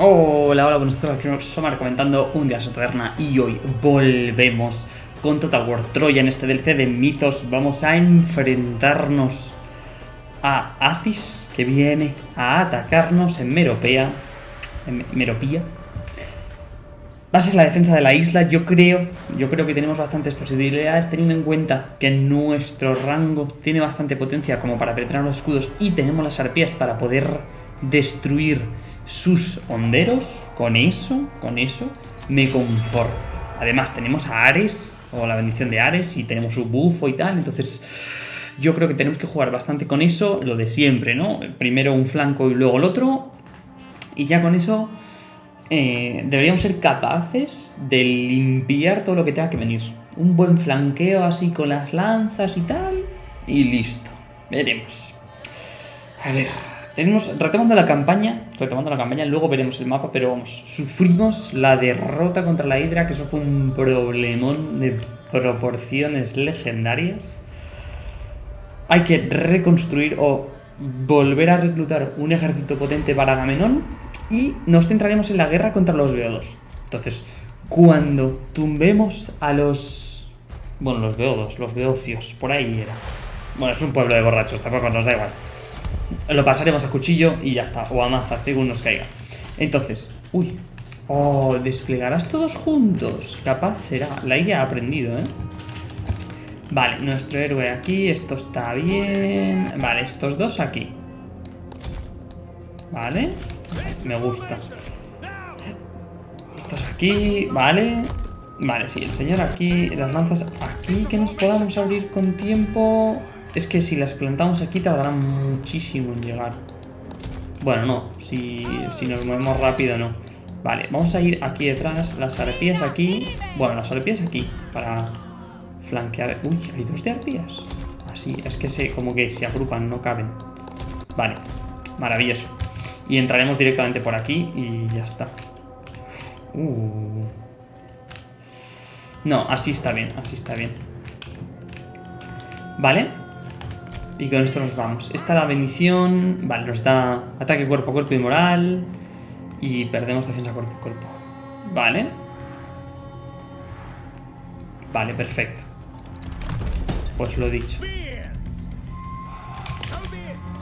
Hola, hola, buenos días, Somar comentando un día en taberna y hoy volvemos con Total War Troya en este DLC de mitos. Vamos a enfrentarnos a Acis, que viene a atacarnos en Meropea. En Meropía. Va a ser la defensa de la isla, yo creo, yo creo que tenemos bastantes posibilidades teniendo en cuenta que nuestro rango tiene bastante potencia como para penetrar los escudos y tenemos las arpías para poder destruir sus honderos, con eso, con eso, me conformo. Además tenemos a Ares, o la bendición de Ares, y tenemos su bufo y tal, entonces yo creo que tenemos que jugar bastante con eso, lo de siempre, ¿no? Primero un flanco y luego el otro, y ya con eso eh, deberíamos ser capaces de limpiar todo lo que tenga que venir. Un buen flanqueo así con las lanzas y tal, y listo. Veremos. A ver, tenemos, retomando la campaña, retomando la campaña, luego veremos el mapa, pero vamos, sufrimos la derrota contra la Hidra, que eso fue un problemón de proporciones legendarias. Hay que reconstruir o volver a reclutar un ejército potente para Agamenón y nos centraremos en la guerra contra los Beodos. Entonces, cuando tumbemos a los... Bueno, los Beodos, los Beocios, por ahí era. Bueno, es un pueblo de borrachos, tampoco nos da igual. Lo pasaremos a cuchillo y ya está. O a maza, según nos caiga. Entonces, uy. Oh, desplegarás todos juntos. Capaz será. La IA ha aprendido, ¿eh? Vale, nuestro héroe aquí. Esto está bien. Vale, estos dos aquí. Vale. Me gusta. Estos aquí. Vale. Vale, sí, el señor aquí. Las lanzas aquí. Que nos podamos abrir con tiempo. Es que si las plantamos aquí tardarán muchísimo en llegar. Bueno, no. Si, nos movemos rápido, no. Vale, vamos a ir aquí detrás. Las arpías aquí. Bueno, las arpías aquí. Para flanquear. Uy, hay dos de arpías. Así, es que se, como que se agrupan, no caben. Vale, maravilloso. Y entraremos directamente por aquí y ya está. Uh. No, así está bien, así está bien. Vale. Y con esto nos vamos. Esta la bendición. Vale, nos da ataque cuerpo a cuerpo y moral. Y perdemos defensa cuerpo a cuerpo. Vale. Vale, perfecto. Pues lo dicho.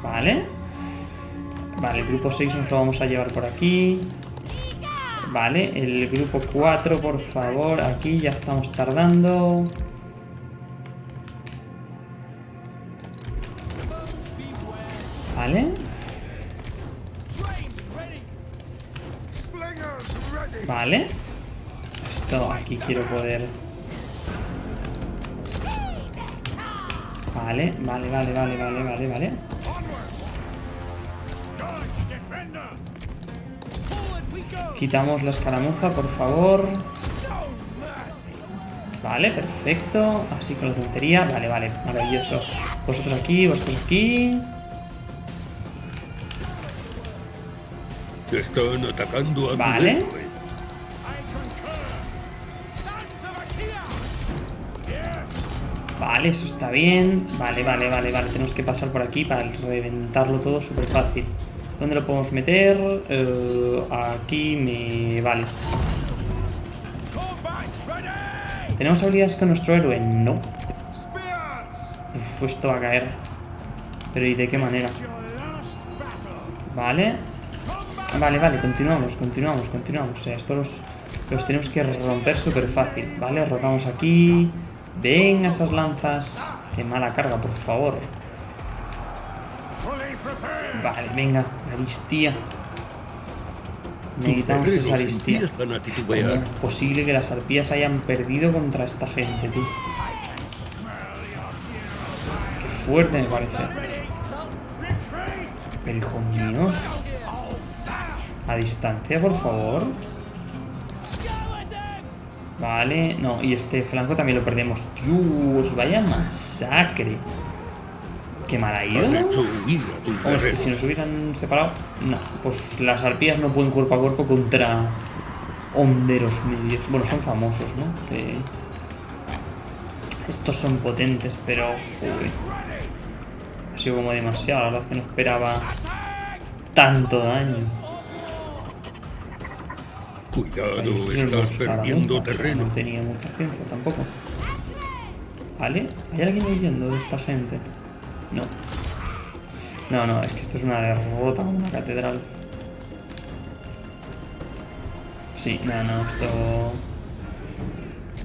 Vale. Vale, el grupo 6 nos lo vamos a llevar por aquí. Vale, el grupo 4, por favor. Aquí ya estamos tardando. Vale. Esto aquí quiero poder... Vale, vale, vale, vale, vale, vale, vale. Quitamos la escaramuza, por favor. Vale, perfecto. Así con la tontería. Vale, vale, maravilloso. Vosotros aquí, vosotros aquí. Están atacando a Vale. Vale, eso está bien. Vale, vale, vale, vale. Tenemos que pasar por aquí para reventarlo todo súper fácil. ¿Dónde lo podemos meter? Eh, aquí me... Vale. ¿Tenemos habilidades con nuestro héroe? No. Uf, esto va a caer. Pero ¿y de qué manera? Vale. Vale, vale, continuamos, continuamos, continuamos. O sea, estos los, tenemos que romper súper fácil. Vale, rotamos aquí. Venga, esas lanzas. Qué mala carga, por favor. Vale, venga, aristía. Necesitamos esa aristía. es posible que las arpías hayan perdido contra esta gente, tú. Qué fuerte me parece. Pero hijo mío. A distancia, por favor. Vale, no, y este flanco también lo perdemos. Dios, vaya masacre. Qué mal ha ido. es que si nos hubieran separado... No, pues las arpías no pueden cuerpo a cuerpo contra honderos medios. Bueno, son famosos, ¿no? Estos son potentes, pero... Ha sido como demasiado, la verdad es que no esperaba tanto daño. Cuidado, estás perdiendo terreno. No tenía mucha ciencia tampoco. ¿Vale? ¿Hay alguien huyendo de esta gente? No. No, no, es que esto es una derrota como una catedral. Sí, no, no, esto...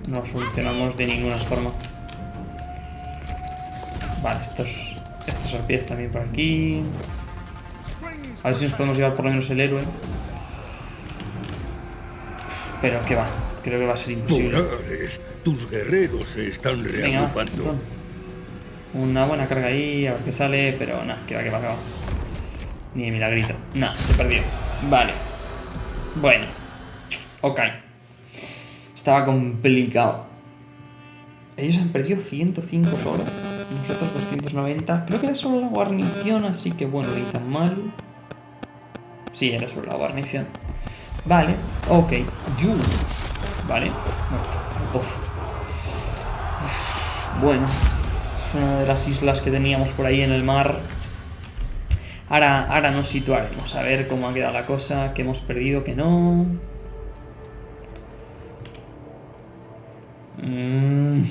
No lo solucionamos de ninguna forma. Vale, estos... Estos arpías también por aquí. A ver si nos podemos llevar por lo menos el héroe. Pero que va, creo que va a ser imposible. Polares, tus guerreros se están Venga. Una buena carga ahí, a ver qué sale, pero nada, que va, que va, que va. Ni de milagrito. Nada, se perdió. Vale. Bueno. Ok. Estaba complicado. Ellos han perdido 105 solo. Nosotros 290. Creo que era solo la guarnición, así que bueno, ni tan mal. Sí, era solo la guarnición. Vale, ok. Vale. Uf, Bueno, es una de las islas que teníamos por ahí en el mar. Ahora, ahora nos situaremos a ver cómo ha quedado la cosa, que hemos perdido, que no. Mm.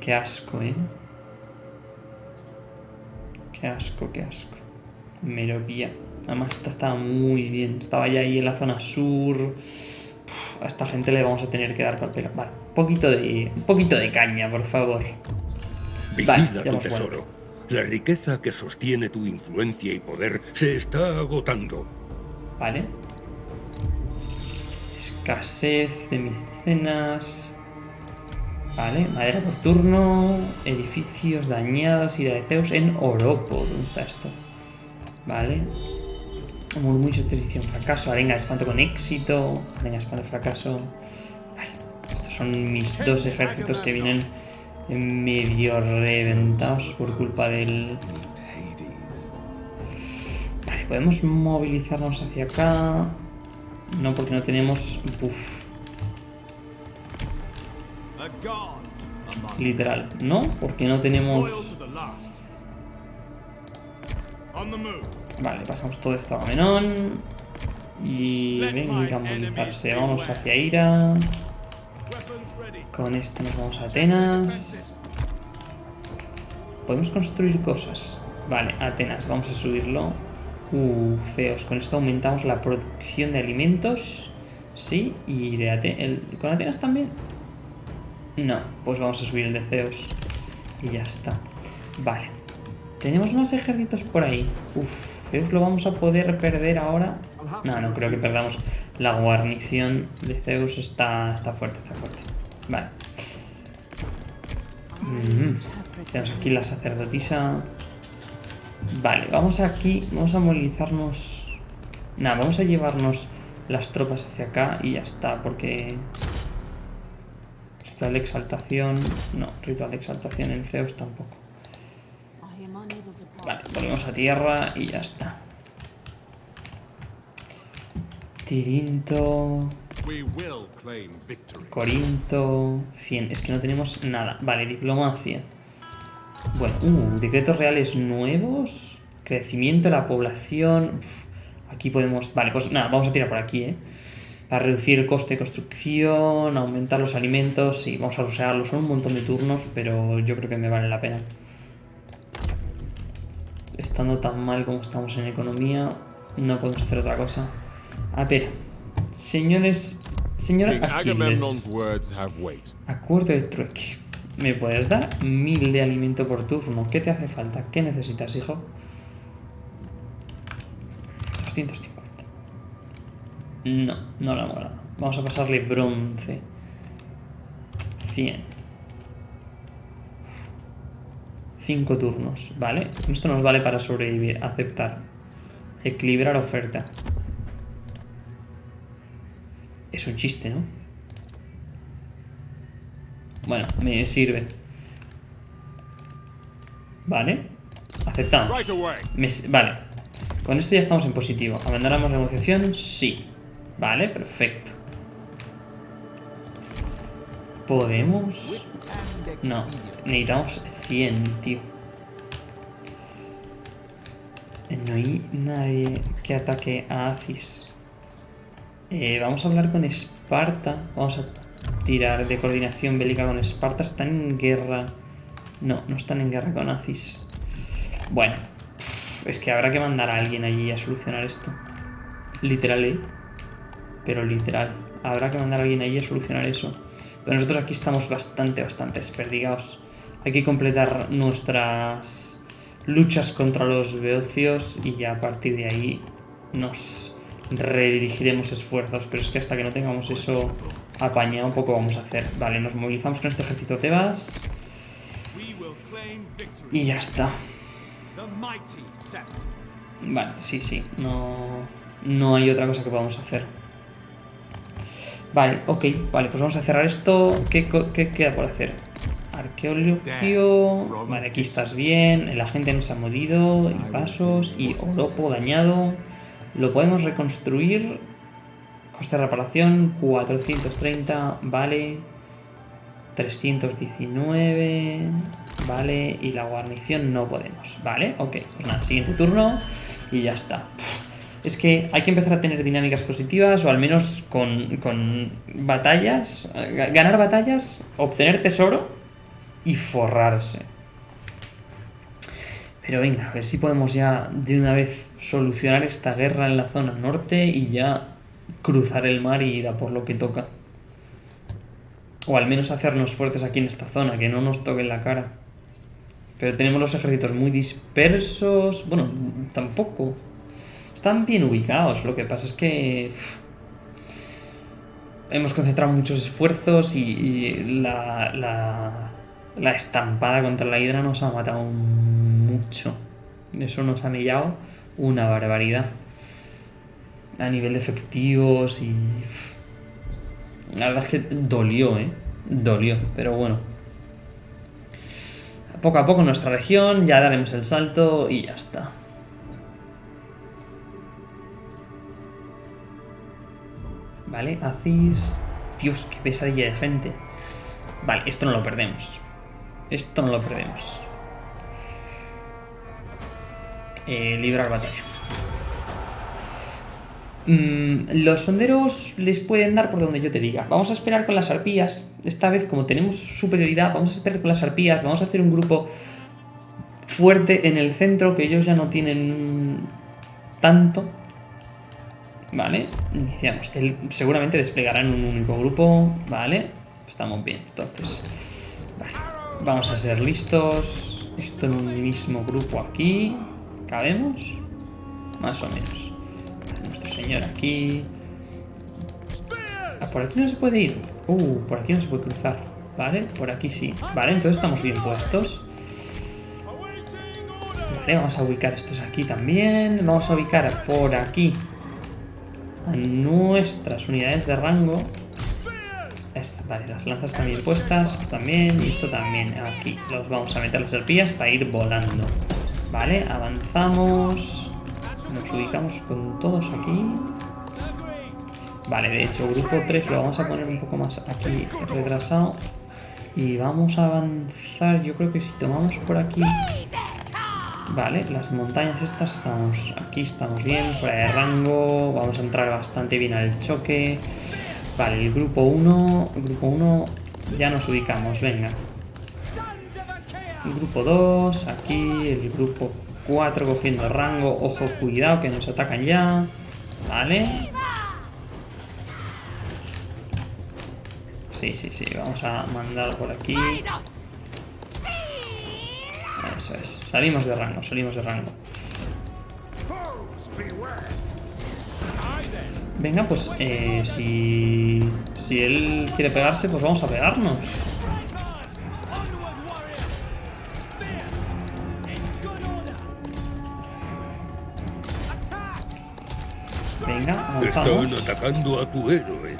Qué asco, ¿eh? Qué asco, qué asco. Meropía. Además, esta estaba muy bien. Estaba ya ahí en la zona sur. Uf, a esta gente le vamos a tener que dar papel. Vale, un poquito de, un poquito de caña, por favor. Vigila Vale, tu tesoro. vuelto. La riqueza que sostiene tu influencia y poder se está agotando. Vale. Escasez de mecenas. Vale, madera por turno. Edificios dañados. Ira de Zeus en Oropo. ¿Dónde está esto? Vale. Murmullos de fracaso. Arenga espanto con éxito. Arenga espanto fracaso. Vale. Estos son mis dos ejércitos que vienen medio reventados por culpa del... Vale, podemos movilizarnos hacia acá. No, porque no tenemos... Uf, literal. No, porque no tenemos... Vale, pasamos todo esto a Menón. Y venga a movilizarse. Vamos hacia Ira. Con este nos vamos a Atenas. Podemos construir cosas. Vale, Atenas, vamos a subirlo. Uh, Zeos. Con esto aumentamos la producción de alimentos. Sí, y de Ate- el- ¿Con Atenas también? No, pues vamos a subir el de Zeos. Y ya está. Vale. Tenemos más ejércitos por ahí. Uf, Zeus lo vamos a poder perder ahora. No, no creo que perdamos. La guarnición de Zeus está, está fuerte, está fuerte. Vale. Mm. Tenemos aquí la sacerdotisa. Vale, vamos aquí. Vamos a movilizarnos. Nada, vamos a llevarnos las tropas hacia acá y ya está, porque. Ritual de exaltación. No, ritual de exaltación en Zeus tampoco. Vale, volvemos a tierra y ya está. Tirinto. Corinto, 100. Es que no tenemos nada. Vale, diplomacia. Bueno, uh, decretos reales nuevos. Crecimiento de la población. Uf, aquí podemos... Vale, pues nada, vamos a tirar por aquí, ¿eh? Para reducir el coste de construcción, aumentar los alimentos. Sí, vamos a usarlo. Son un montón de turnos, pero yo creo que me vale la pena. Estando tan mal como estamos en economía, no podemos hacer otra cosa. A ver, señores... Señor Aquiles, acuerdo de trueque. ¿Me puedes dar mil de alimento por turno? ¿Qué te hace falta? ¿Qué necesitas, hijo? 250. No, no la hemos dado. Vamos a pasarle bronce. 100. 5 turnos, ¿vale? Esto nos vale para sobrevivir. Aceptar. Equilibrar oferta. Es un chiste, ¿no? Bueno, me sirve. Vale. Aceptamos. Me vale. Con esto ya estamos en positivo. ¿Abandonamos la negociación? Sí. Vale, perfecto. ¿Podemos? No, necesitamos 100, tío. Eh, No hay nadie que ataque a Acis. Eh, vamos a hablar con Esparta. Vamos a tirar de coordinación bélica con Esparta. Están en guerra. No, no están en guerra con Aziz. Bueno, es que habrá que mandar a alguien allí a solucionar esto. Literal, ¿eh? Pero literal. Habrá que mandar a alguien allí a solucionar eso. Pero nosotros aquí estamos bastante, bastante desperdigados. Hay que completar nuestras luchas contra los beocios y ya a partir de ahí nos redirigiremos esfuerzos. Pero es que hasta que no tengamos eso apañado, un poco vamos a hacer. Vale, nos movilizamos con este ejército Tebas y ya está. Vale, sí, sí. No, no hay otra cosa que podamos hacer. Vale, ok. Vale, pues vamos a cerrar esto. ¿Qué, qué queda por hacer? Arqueologio. Vale, aquí estás bien. El agente no se ha morido. Y pasos. Y oropo dañado. Lo podemos reconstruir. Coste de reparación 430. Vale. 319. Vale. Y la guarnición no podemos. Vale, ok. Pues nada, siguiente turno. Y ya está. Es que hay que empezar a tener dinámicas positivas o al menos con, con batallas. ga- Ganar batallas, obtener tesoro y forrarse. Pero venga, a ver si podemos ya de una vez solucionar esta guerra en la zona norte y ya cruzar el mar y ir a por lo que toca. O al menos hacernos fuertes aquí en esta zona, que no nos toquen la cara. Pero tenemos los ejércitos muy dispersos. Bueno, tampoco. Están bien ubicados. Lo que pasa es que. hemos concentrado muchos esfuerzos y, la, la, la estampada contra la hidra nos ha matado mucho. Eso nos ha mellado una barbaridad. A nivel de efectivos y. La verdad es que dolió, ¿eh? Dolió, pero bueno. Poco a poco nuestra región, ya daremos el salto y ya está. Vale, Aziz. Dios, qué pesadilla de gente. Vale, esto no lo perdemos. Esto no lo perdemos. Eh, librar batalla. Mm, los sonderos les pueden dar por donde yo te diga. Vamos a esperar con las arpías. Esta vez, como tenemos superioridad, vamos a esperar con las arpías. Vamos a hacer un grupo fuerte en el centro, que ellos ya no tienen tanto. Vale, iniciamos. Él seguramente desplegará en un único grupo. Vale, estamos bien. Entonces, vamos a ser listos. Esto en un mismo grupo aquí. ¿Cabemos? Más o menos. Nuestro señor aquí. Ah, por aquí no se puede ir. Uh, por aquí no se puede cruzar. Vale, por aquí sí. Vale, entonces estamos bien puestos. Vale, vamos a ubicar estos aquí también. Vamos a ubicar por aquí a nuestras unidades de rango. Vale, las lanzas también puestas, también, y esto también. Aquí los vamos a meter las arpías para ir volando. Vale, avanzamos. Nos ubicamos con todos aquí. Vale, de hecho, grupo 3 lo vamos a poner un poco más aquí retrasado. Y vamos a avanzar, yo creo que si tomamos por aquí... Vale, las montañas estas estamos aquí, estamos bien, fuera de rango, vamos a entrar bastante bien al choque. Vale, el grupo 1, el grupo 1 ya nos ubicamos, venga. El grupo 2, aquí, el grupo 4 cogiendo rango, ojo, cuidado que nos atacan ya. Vale. Sí, sí, sí, vamos a mandar por aquí. Eso es. Salimos de rango, salimos de rango. Venga, pues eh, si, si él quiere pegarse, pues vamos a pegarnos. Venga, Están avanzamos. atacando a tu héroe.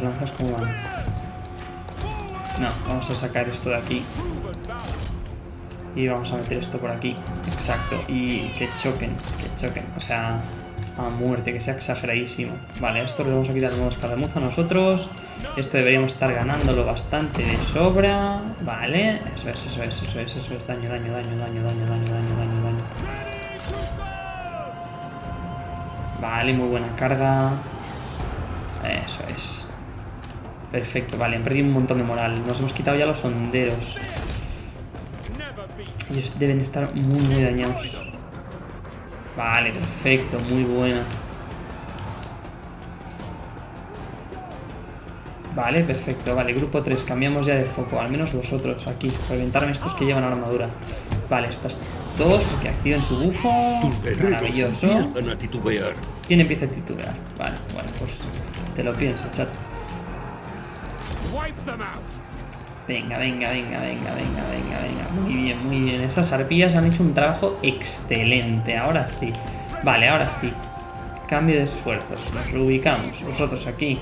Lanzas como van. No, vamos a sacar esto de aquí. Y vamos a meter esto por aquí. Exacto. Y que choquen, que choquen. O sea, a muerte, que sea exageradísimo. Vale, esto le vamos a quitar nuevos escaramuza a nosotros. Esto deberíamos estar ganándolo bastante de sobra. Vale, eso es, eso es, eso es, eso es. Daño, daño, daño, daño, daño, daño, daño, daño, daño. Vale, muy buena carga. Eso es. Perfecto, vale, han perdido un montón de moral. Nos hemos quitado ya los honderos. Ellos deben estar muy, muy dañados. Vale, perfecto, muy buena. Vale, perfecto. Vale, grupo 3, cambiamos ya de foco. Al menos vosotros aquí. Reventarme estos que llevan armadura. Vale, estas dos que activen su bufo. Maravilloso. ¿Quién empieza a titubear? Vale, bueno, pues te lo piensas, chat. Venga, venga, venga, venga, venga, venga, venga. Muy bien, muy bien. Esas arpías han hecho un trabajo excelente. Ahora sí. Vale, ahora sí. Cambio de esfuerzos. Nos reubicamos. Vosotros aquí.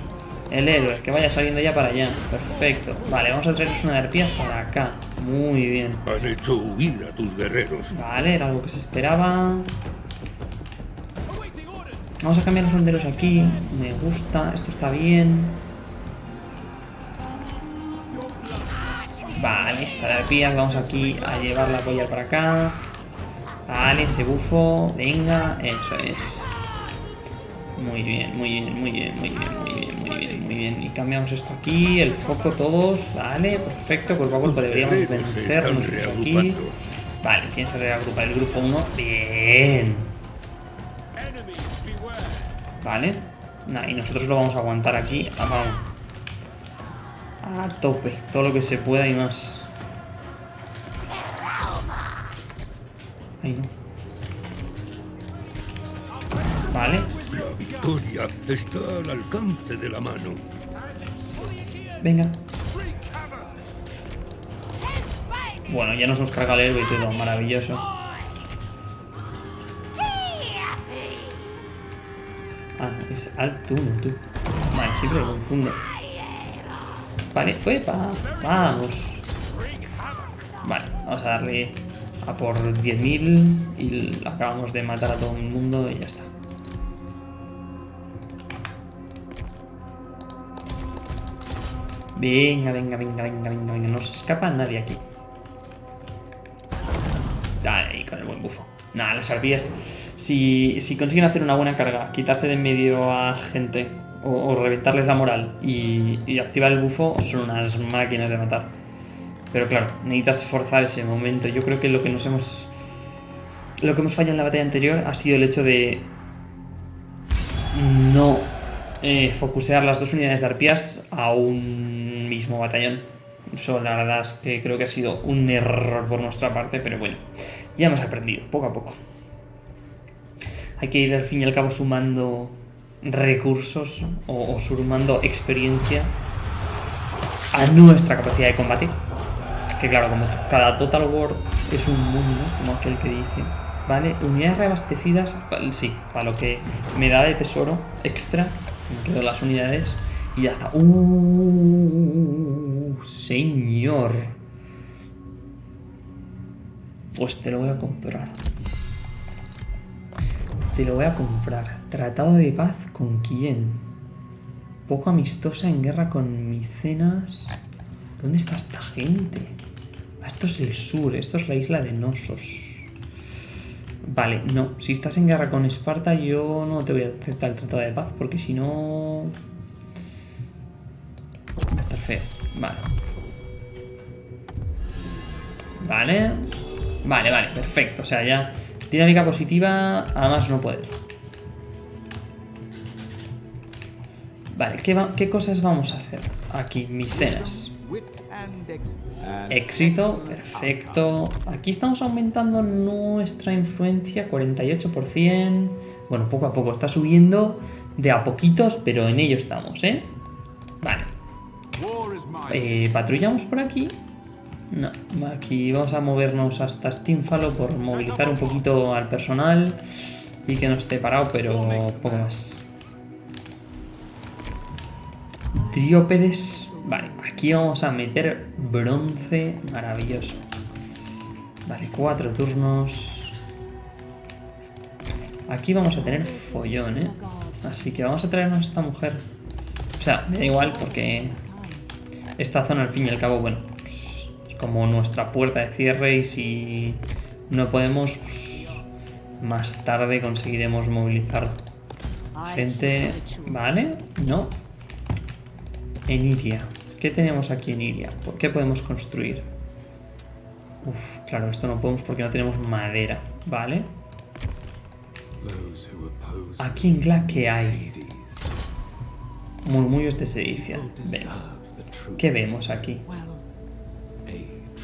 El héroe, que vaya saliendo ya para allá. Perfecto. Vale, vamos a traeros una de arpías para acá. Muy bien. Han hecho huir a tus guerreros. Vale, era algo que se esperaba. Vamos a cambiar los honderos aquí. Me gusta. Esto está bien. Vale, esta de arpías. Vamos aquí a llevarla a apoyar para acá. Vale, ese bufo. Venga, eso es. Muy bien, muy bien, muy bien, muy bien, muy bien, muy bien, muy bien. Y cambiamos esto aquí, el foco todos. Vale, perfecto. Cuerpo a cuerpo deberíamos guerreros se vencer están nosotros aquí. Vale, ¿quién se reagrupa? El grupo 1. Bien. Vale. Nah, y nosotros lo vamos a aguantar aquí. Vamos. A tope. Todo lo que se pueda y más. Ay, no. Vale. La victoria está al alcance de la mano. Venga. Bueno, ya nos hemos cargado el héroe y todo. Maravilloso. Ah, es alto uno, tú. Vale, siempre lo confundo. Vale, ¡epa! Vamos. Vale, vamos a darle a por 10.000 y acabamos de matar a todo el mundo y ya está. Venga, venga, venga, venga, venga, venga. No se escapa nadie aquí. Dale, con el buen bufo. Nada, las arpías. Si, si consiguen hacer una buena carga, quitarse de en medio a gente o, reventarles la moral y, y activar el bufo, son unas máquinas de matar. Pero claro, necesitas forzar ese momento. Yo creo que lo que nos hemos. Lo que hemos fallado en la batalla anterior ha sido el hecho de. No eh, focusear las dos unidades de arpías a un mismo batallón. Eso la verdad es que creo que ha sido un error por nuestra parte, pero bueno, ya hemos aprendido, poco a poco. Hay que ir al fin y al cabo sumando recursos o, sumando experiencia a nuestra capacidad de combate. Que claro, como cada Total War es un mundo, como aquel que dice. Vale, unidades reabastecidas, sí, para lo que me da de tesoro extra, me quedo las unidades y ya está. Uh, señor. Pues te lo voy a comprar. Te lo voy a comprar. Tratado de paz con quién? Poco amistosa en guerra con Micenas. ¿Dónde está esta gente? Ah, esto es el sur, esto es la isla de Nosos. Vale, no. Si estás en guerra con Esparta, yo no te voy a aceptar el tratado de paz, porque si no. Va a estar feo. Vale. Vale. Vale, vale, perfecto. O sea, ya. Dinámica positiva, además no puede. Vale, ¿qué, va- ¿qué cosas vamos a hacer? Aquí, micenas. Éxito, perfecto. Aquí estamos aumentando nuestra influencia, 48%. Bueno, poco a poco, está subiendo de a poquitos, pero en ello estamos, ¿eh? Vale. Eh, ¿Patrullamos por aquí? No, aquí vamos a movernos hasta Stinfalo por movilizar un poquito al personal y que no esté parado, pero poco más. Triópedes. Vale, aquí vamos a meter bronce maravilloso. Vale, cuatro turnos. Aquí vamos a tener follón, ¿eh? Así que vamos a traernos a esta mujer. O sea, me da igual porque esta zona al fin y al cabo, bueno, como nuestra puerta de cierre y si no podemos, pues, más tarde conseguiremos movilizar gente. ¿Vale? No. En Iria. ¿Qué tenemos aquí en Iria? ¿Qué podemos construir? Uf, claro, esto no podemos porque no tenemos madera. ¿Vale? Aquí en Gla, ¿qué hay? Murmullos de sedición. Truth. ¿Qué vemos aquí?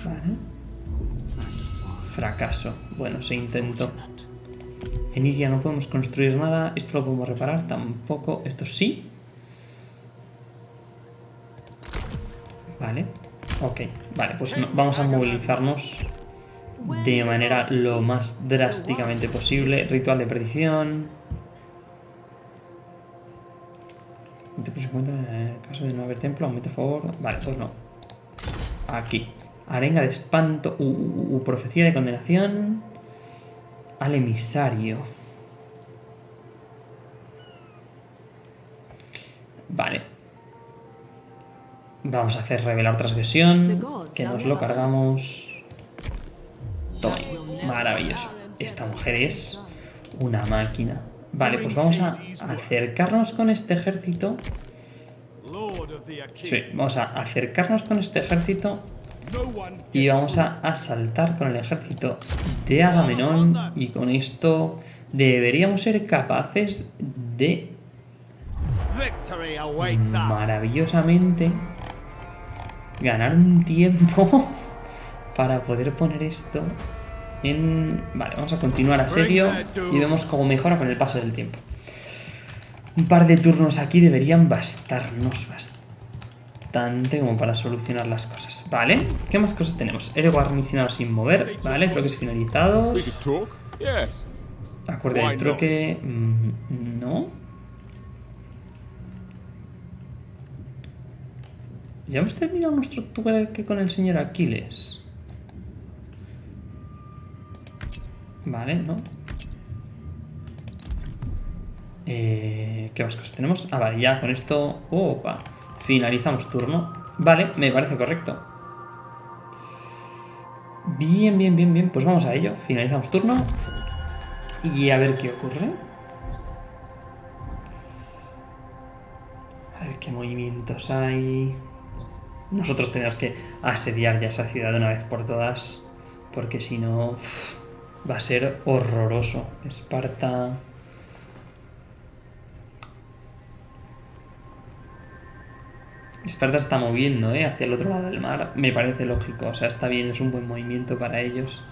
Vale. Fracaso. Bueno, se intentó. En Iria no podemos construir nada. Esto lo podemos reparar tampoco. Esto sí. Vale. Ok. Vale, pues no- vamos a movilizarnos de manera lo más drásticamente posible. Ritual de perdición. En el caso de no haber templo. Aumenta a favor. Vale, pues no. Aquí. Arenga de espanto. Uh, uh, uh, profecía de condenación. Al emisario. Vale. Vamos a hacer revelar transgresión. Que nos lo cargamos. Toma. Maravilloso. Esta mujer es una máquina. Vale, pues vamos a acercarnos con este ejército. Sí, vamos a acercarnos con este ejército y vamos a asaltar con el ejército de Agamenón y con esto deberíamos ser capaces de maravillosamente ganar un tiempo para poder poner esto en... Vale, vamos a continuar a serio y vemos cómo mejora con el paso del tiempo. Un par de turnos aquí deberían bastarnos bastante como para solucionar las cosas. Vale, ¿qué más cosas tenemos? Héroe guarnicionado sin mover, vale, troques finalizados. Why del troque. mm, No. Ya hemos terminado nuestro truque con el señor Aquiles. Vale, ¿no? Eh, ¿Qué más cosas tenemos? Ah, vale, ya con esto... Opa. Finalizamos turno. Vale, me parece correcto. Bien, bien, bien, bien. Pues vamos a ello. Finalizamos turno. Y a ver qué ocurre. A ver qué movimientos hay. Nosotros tenemos que asediar ya esa ciudad de una vez por todas. Porque si no, va a ser horroroso. Esparta. Esparta está moviendo ¿eh? hacia el otro lado del mar. Me parece lógico. O sea, está bien, es un buen movimiento para ellos.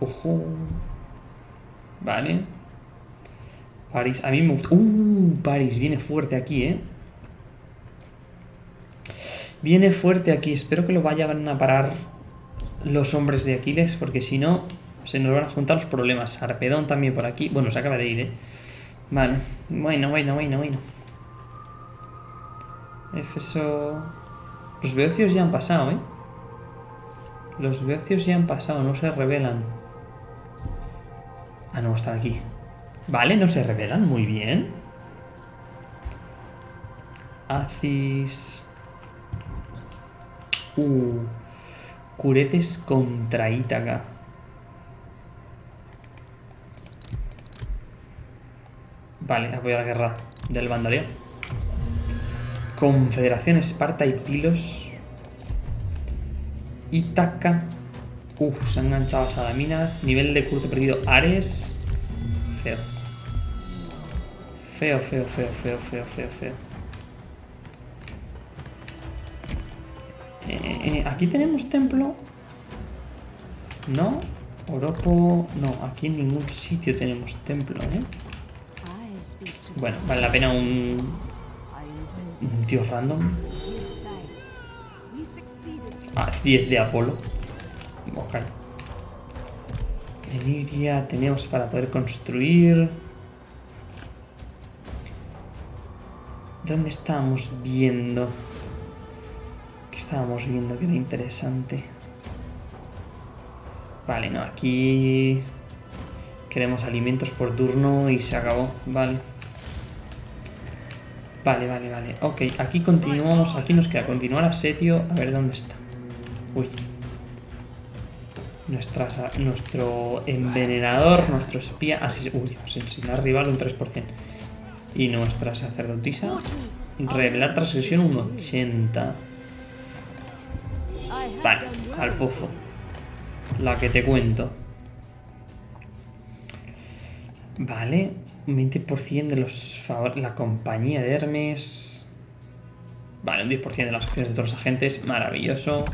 Ojo. Vale. París, a mí me gusta. Uh, París viene fuerte aquí, ¿eh? Viene fuerte aquí. Espero que lo vayan a parar los hombres de Aquiles, porque si no, se nos van a juntar los problemas. Arpedón también por aquí. Bueno, se acaba de ir, ¿eh? Vale. Bueno, bueno, bueno, bueno. Éfeso... Los beocios ya han pasado, ¿eh? Los beocios ya han pasado, no se revelan. Ah, no, están aquí. Vale, no se revelan, muy bien. Acis... Uh, Curetes contra Ítaca. Vale, apoyo la guerra del bandoleo. Confederación Esparta y Pilos. Ítaca. Uf, se han enganchado a Salaminas. Nivel de curso perdido Ares. Feo. Feo, feo, feo, feo, feo, feo, feo. Eh, eh, aquí tenemos templo. No. Oropo. No, aquí en ningún sitio tenemos templo, ¿eh? Bueno, vale la pena un, un tío random. Ah, 10 de Apolo. Ok. En Iria tenemos para poder construir. ¿Dónde estábamos viendo? ¿Qué estábamos viendo que era interesante? Vale, no, aquí... Queremos alimentos por turno y se acabó. Vale. Vale, vale, vale. Ok, aquí continuamos. Aquí nos queda continuar asedio. A ver dónde está. Uy. Nuestra, nuestro envenenador, nuestro espía. Así, uy, asesinar rival un 3%. Y nuestra sacerdotisa. Revelar transgresión un 80. Vale, al pozo. La que te cuento. Vale, un 20% de los la compañía de Hermes. Vale, un 10% de las acciones de todos los agentes, maravilloso.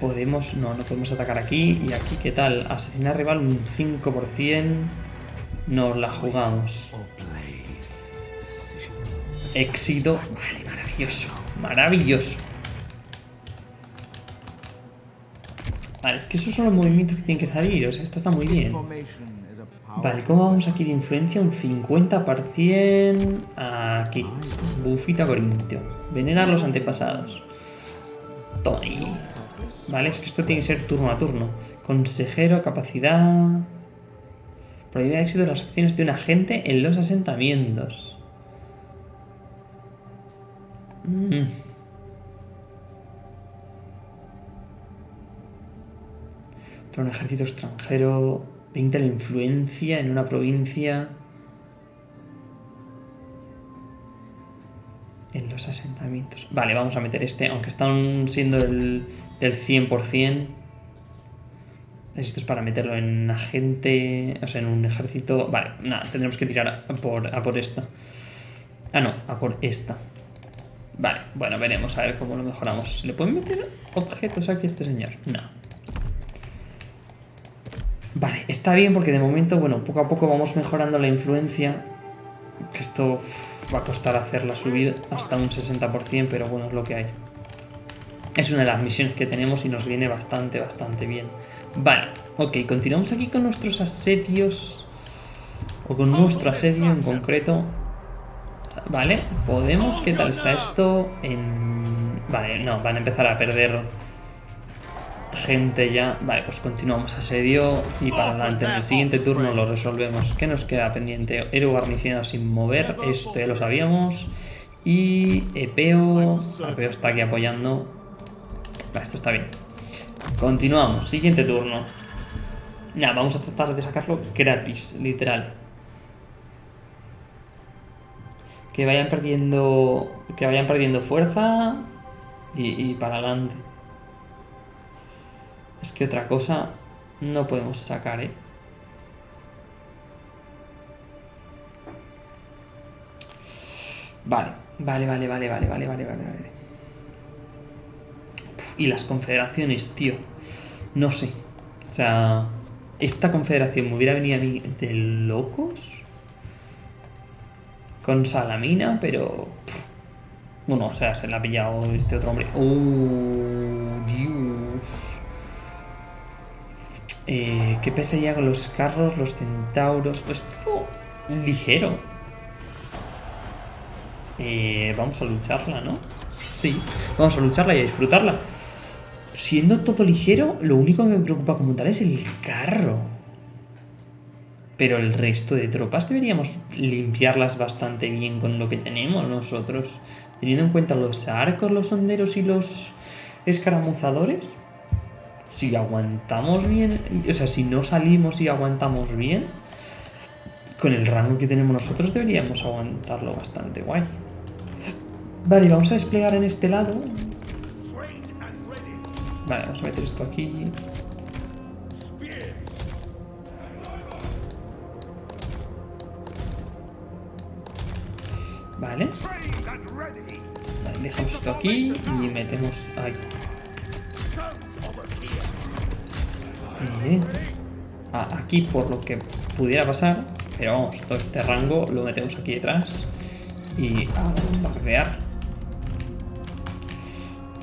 Podemos, no, no podemos atacar aquí. Y aquí, ¿qué tal? Asesinar rival un 5%. Nos la jugamos. Éxito. Vale, maravilloso. Maravilloso. Vale, es que esos son los movimientos que tienen que salir. O sea, esto está muy bien. Vale, ¿cómo vamos aquí de influencia? Un 50% aquí. Bufita Corintio. Venerar los antepasados. Tony. Vale, es que esto tiene que ser turno a turno. Consejero, capacidad. Probabilidad de éxito de las acciones de un agente en los asentamientos. Mm. Un ejército extranjero. 20 la influencia en una provincia. En los asentamientos. Vale, vamos a meter este, aunque están siendo el, del 100%. Esto es para meterlo en agente, o sea, en un ejército. Vale, nada, tendremos que tirar a por, a por esta. Ah, no, a por esta. Vale, bueno, veremos a ver cómo lo mejoramos. ¿Le pueden meter objetos aquí a este señor? No. Vale, está bien porque de momento, bueno, poco a poco vamos mejorando la influencia. Que esto va a costar hacerla subir hasta un 60%, pero bueno, es lo que hay. Es una de las misiones que tenemos y nos viene bastante, bastante bien. Vale, ok, continuamos aquí con nuestros asedios. O con nuestro asedio en concreto. Vale, podemos. ¿Qué tal está esto? En... Vale, no, van a empezar a perder gente ya. Vale, pues continuamos asedio y para adelante. En el siguiente turno lo resolvemos. ¿Qué nos queda pendiente? Héroe garnicionado sin mover. Esto ya lo sabíamos. Y Epeo. Epeo está aquí apoyando. Vale, esto está bien. Continuamos. Siguiente turno. Nada, vamos a tratar de sacarlo gratis, literal. Que vayan perdiendo. Que vayan perdiendo fuerza. Y, y para adelante. Es que otra cosa no podemos sacar, ¿eh? Vale, vale, vale, vale, vale, vale, vale, vale, vale. Y las confederaciones, tío. No sé. O sea, esta confederación me hubiera venido a mí de locos. Con Salamina, pero... Bueno, o sea, se la ha pillado este otro hombre. ¡Oh, Dios! Eh, ¿Qué pesa ya los carros, los centauros? Pues todo ligero. Eh, vamos a lucharla, ¿no? Sí, vamos a lucharla y a disfrutarla. Siendo todo ligero, lo único que me preocupa como tal es el carro. Pero el resto de tropas deberíamos limpiarlas bastante bien con lo que tenemos nosotros. Teniendo en cuenta los arcos, los honderos y los escaramuzadores. Si aguantamos bien, o sea, si no salimos y aguantamos bien, con el rango que tenemos nosotros deberíamos aguantarlo bastante guay. Vale, vamos a desplegar en este lado. Vale, vamos a meter esto aquí. Vale. Vale, dejamos esto aquí y metemos ahí. Aquí por lo que pudiera pasar, pero vamos, todo este rango lo metemos aquí detrás y a bombardear.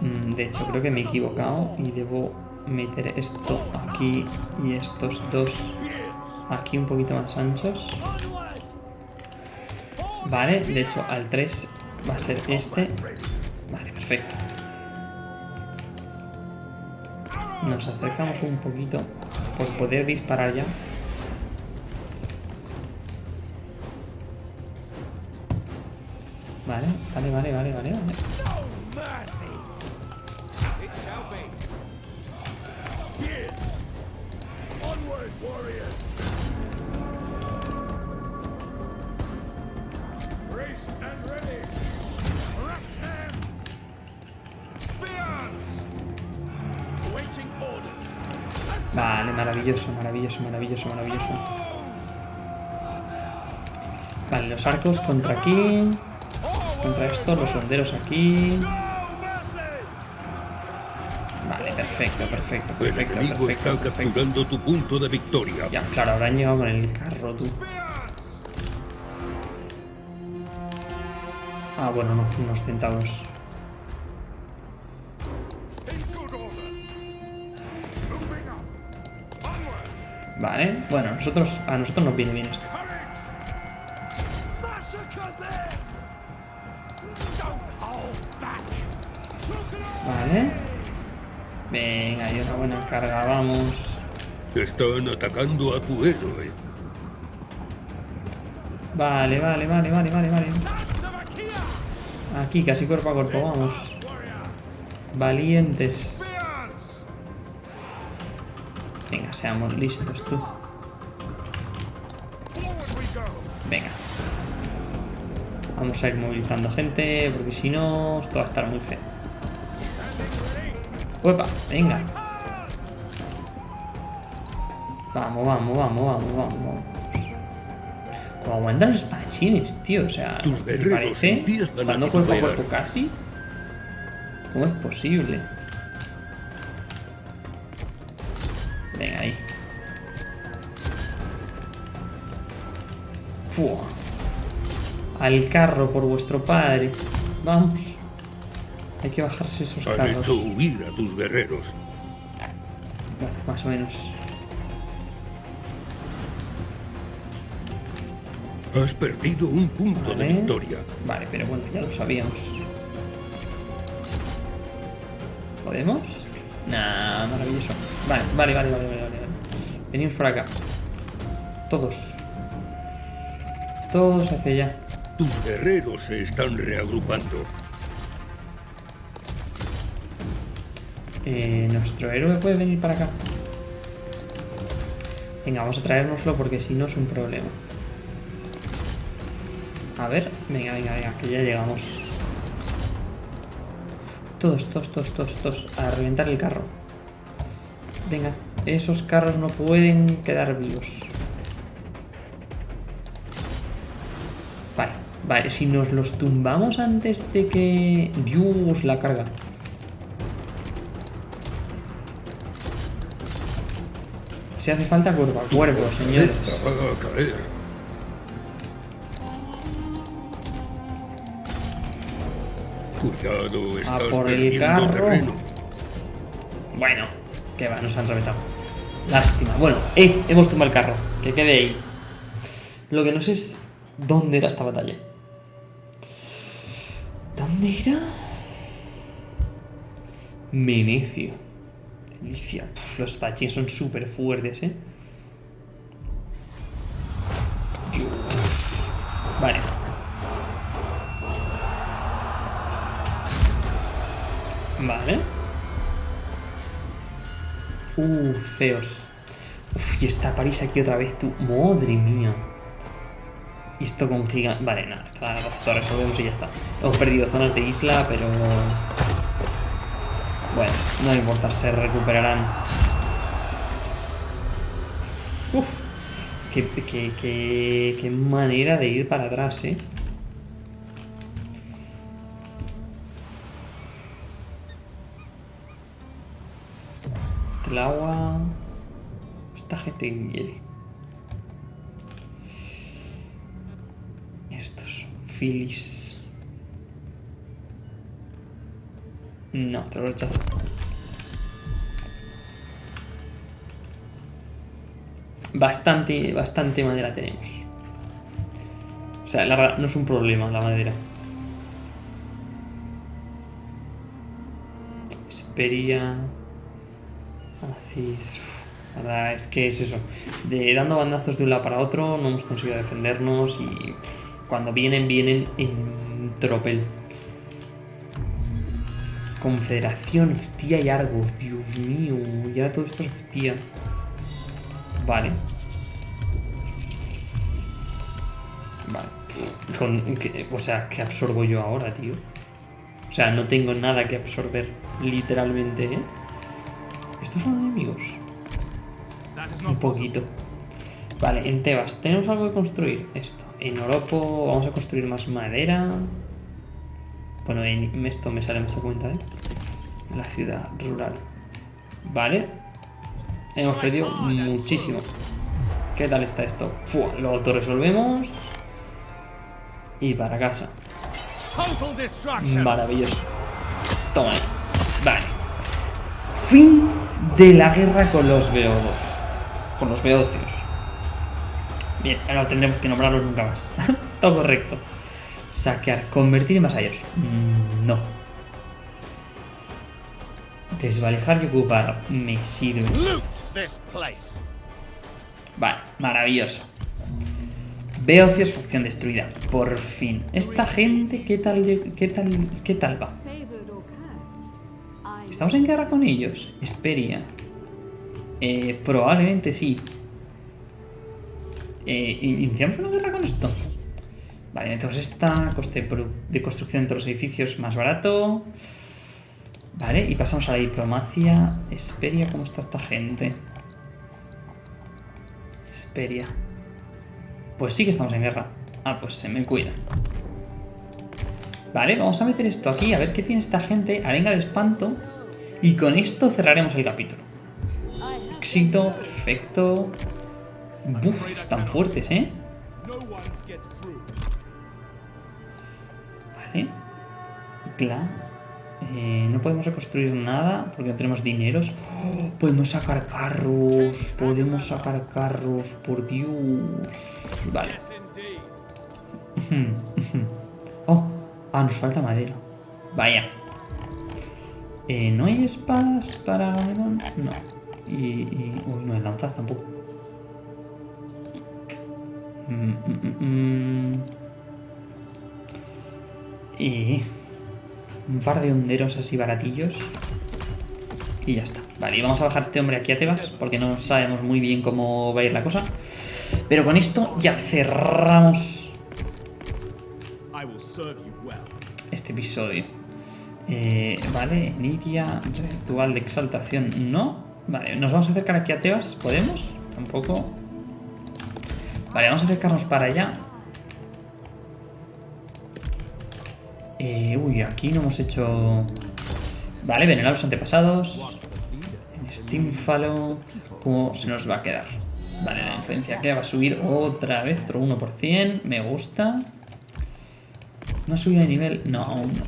Mm, De hecho, creo que me he equivocado y debo meter esto aquí y estos dos aquí un poquito más anchos. Vale, de hecho al 3 va a ser este. Vale, perfecto. Nos acercamos un poquito por poder disparar ya. Vale, vale, vale, vale, vale. vale. Vale, maravilloso, maravilloso, maravilloso, maravilloso. Vale, los arcos contra aquí. Contra esto, los honderos aquí. Vale, perfecto, perfecto, El perfecto, enemigo perfecto, está perfecto. capturando tu punto de victoria. Ya, claro, habrán llegado con el carro, tú. Ah, bueno, no, unos centavos. Vale, bueno, nosotros, a nosotros nos viene bien esto. Vale. Venga, y una buena carga, vamos. Están atacando a tu héroe. Vale, vale, vale, vale, vale, vale. Aquí, casi cuerpo a cuerpo, vamos. Valientes. Seamos listos, tú. Venga. Vamos a ir movilizando gente, porque si no, esto va a estar muy feo. ¡Uepa! Venga. Vamos, vamos, vamos, vamos, vamos, vamos. Como aguantan los espadachines, tío. O sea, me parece. Estando cuerpo a cuerpo casi. ¿Cómo es posible? Fua. Al carro por vuestro padre. Vamos. Hay que bajarse esos Han carros. hecho huir a tus guerreros. Bueno, más o menos. Has perdido un punto de Vale. victoria. Vale, pero bueno, ya lo sabíamos. ¿Podemos? Nah, maravilloso. Vale, vale, vale, vale, vale, vale. Venimos por acá. Todos. Todos hacia allá. Tus guerreros se están reagrupando. Eh, Nuestro héroe puede venir para acá. Venga, vamos a traérnoslo porque si no es un problema. A ver, venga, venga, venga, que ya llegamos. Todos, todos, todos, todos, todos. A reventar el carro. Venga, esos carros no pueden quedar vivos. Vale, si nos los tumbamos antes de que... Dios, la carga. Si hace falta cuerpo a cuerpo, señores. A. Cuidado, estás por el carro. terreno. Bueno, que va, nos han reventado. Lástima. Bueno, eh, hemos tumbado el carro. Que quede ahí. Lo que no sé es dónde era esta batalla. ¿Dónde era? Menecio. Delicia. Puf, los pachines son súper fuertes, eh. Vale. Vale. Uh, feos. Uf, y está París aquí otra vez, tú. Madre mía. Y esto con gigante. Vale, nada, lo resolvemos y ya está. Hemos perdido zonas de isla, pero. Bueno, no importa, se recuperarán. Uf. Qué, qué, qué, qué manera de ir para atrás, eh. El agua. Esta gente quiere. Filis. No, te lo rechazo. Bastante, bastante madera tenemos. O sea, la verdad, no es un problema la madera. Esperia. Hacéis... La verdad es que es eso. De dando bandazos de un lado para otro, no hemos conseguido defendernos y cuando vienen, vienen en tropel. Confederación, Ftía y Argos. Dios mío, y ahora todo esto es Ftía. Vale. Vale. Con- que- o sea, ¿qué absorbo yo ahora, tío? O sea, no tengo nada que absorber, literalmente, ¿eh? ¿Estos son enemigos? Un poquito. Vale, en Tebas, ¿tenemos algo que construir? Esto. En Oropo vamos a construir más madera. Bueno, en esto me sale más a cuenta, ¿eh? La ciudad rural. Vale. Hemos perdido muchísimo. ¿Qué tal está esto? Fua, lo autorresolvemos. Y para casa. Maravilloso. Toma ahí. Vale. Fin de la guerra con los beodos. Con los beocios. Bien, ahora tendremos que nombrarlos nunca más. Todo correcto. Saquear. Convertir en vasallos. Mm, No. Desvalijar y ocupar. Me sirve. Vale, maravilloso. Beocios, facción destruida. Por fin. Esta gente, ¿qué tal, qué tal, qué tal va? ¿Estamos en guerra con ellos? Esperia. Eh, probablemente sí. Eh, ¿Iniciamos una guerra con esto? Vale, metemos esta. Coste de construcción entre los edificios más barato. Vale, y pasamos a la diplomacia. Esperia, ¿cómo está esta gente? Esperia. Pues sí que estamos en guerra. Ah, pues se me cuida. Vale, vamos a meter esto aquí, a ver qué tiene esta gente. Arenga de espanto. Y con esto cerraremos el capítulo. Éxito, perfecto. Buf, tan fuertes, ¿eh? Vale. Cla. Eh, no podemos reconstruir nada porque no tenemos dineros. ¡Oh! podemos sacar carros. Podemos sacar carros, por Dios. Vale. Oh, ah, nos falta madera. Vaya. Eh, ¿No hay espadas para? No. Y, y- Uy, no hay lanzas tampoco. Mm, mm, mm. Y... Un par de honderos así baratillos. Y ya está. Vale, y vamos a bajar a este hombre aquí a Tebas, porque no sabemos muy bien cómo va a ir la cosa. Pero con esto ya cerramos este episodio. Eh, vale, Nidia, ritual de exaltación, no. Vale, nos vamos a acercar aquí a Tebas, ¿podemos? Tampoco. Vale, vamos a acercarnos para allá. Eh, uy, aquí no hemos hecho... Vale, venerar los antepasados. En ¿cómo se nos va a quedar? Vale, la influencia que va a subir otra vez, otro 1%. Me gusta. ¿No ha subido de nivel? No, aún no.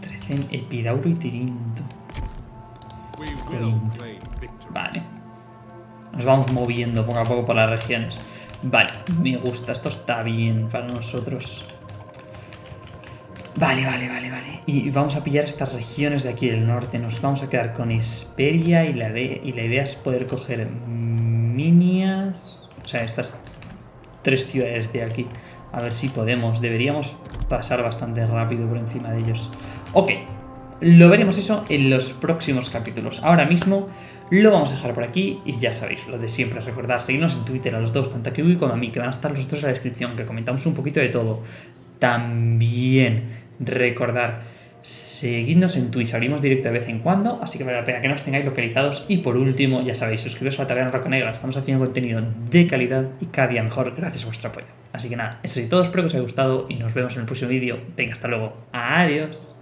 13 en Epidauro y Tirinto. Vale. Nos vamos moviendo poco a poco por las regiones. Vale, me gusta. Esto está bien para nosotros. Vale, vale, vale, vale. Y vamos a pillar estas regiones de aquí del norte. Nos vamos a quedar con Esperia y la, y la idea es poder coger Minias. O sea, estas tres ciudades de aquí. A ver si podemos. Deberíamos pasar bastante rápido por encima de ellos. Ok. Lo veremos eso en los próximos capítulos. Ahora mismo lo vamos a dejar por aquí y ya sabéis, lo de siempre, recordad, seguirnos en Twitter a los dos, tanto a Kiwi como a mí, que van a estar los dos en la descripción, que comentamos un poquito de todo. También recordar, seguidnos en Twitch, abrimos directo de vez en cuando, así que vale la pena que nos tengáis localizados. Y por último, ya sabéis, suscribiros a la Taberna Roca Negra, estamos haciendo contenido de calidad y cada día mejor gracias a vuestro apoyo. Así que nada, eso es todo, espero que os haya gustado y nos vemos en el próximo vídeo. Venga, hasta luego. Adiós.